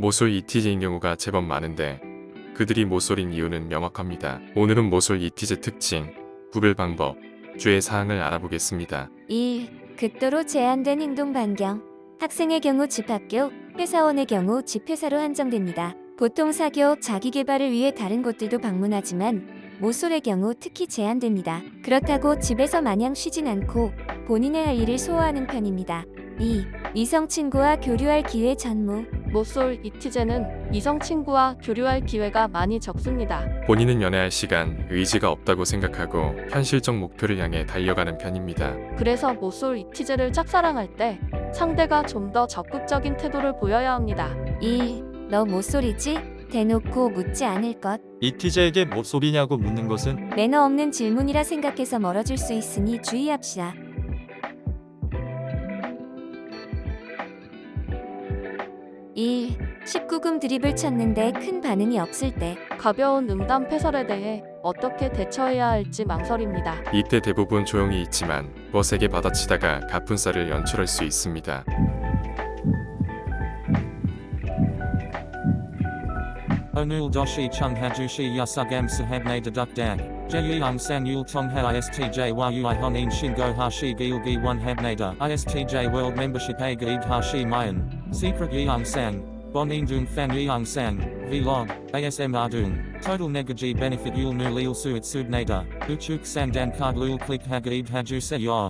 모쏠 이티제인 경우가 제법 많은데 그들이 모쏠인 이유는 명확합니다. 오늘은 모쏠 이티제 특징, 구별 방법, 주의 사항을 알아보겠습니다. 1. 극도로 제한된 행동 반경. 학생의 경우 집학교, 회사원의 경우 집회사로 한정됩니다. 보통 사교, 자기개발을 위해 다른 곳들도 방문하지만 모쏠의 경우 특히 제한됩니다. 그렇다고 집에서 마냥 쉬진 않고 본인의 할 일을 소화하는 편입니다. 2. 이성 친구와 교류할 기회 전무. 모쏠 이티제는 이성 친구와 교류할 기회가 많이 적습니다. 본인은 연애할 시간, 의지가 없다고 생각하고 현실적 목표를 향해 달려가는 편입니다. 그래서 모쏠 이티제를 짝사랑할 때 상대가 좀 더 적극적인 태도를 보여야 합니다. 1. 너 모쏠이지? 대놓고 묻지 않을 것. 이티제에게 모쏠이냐고 묻는 것은 매너 없는 질문이라 생각해서 멀어질 수 있으니 주의합시다. 1. 19금 드립을 쳤는데 큰 반응이 없을 때 가벼운 음담 패설에 대해 어떻게 대처해야 할지 망설입니다. 이때 대부분 조용히 있지만 거세게 받아치다가 가푼살을 연출할 수 있습니다. Onul doshi chung hajushi yasugam sahabne deduk dag. Jeyung san yul tong ha istj sang. Bonin dung fan Secret Sepragyang Sang, Fan Fanyang Sang, Vlog, ASMR Dung, Total Negaji Benefit Yul Nu Lil Suit Subnata, Uchuk Sandan Card Lul Click say ya.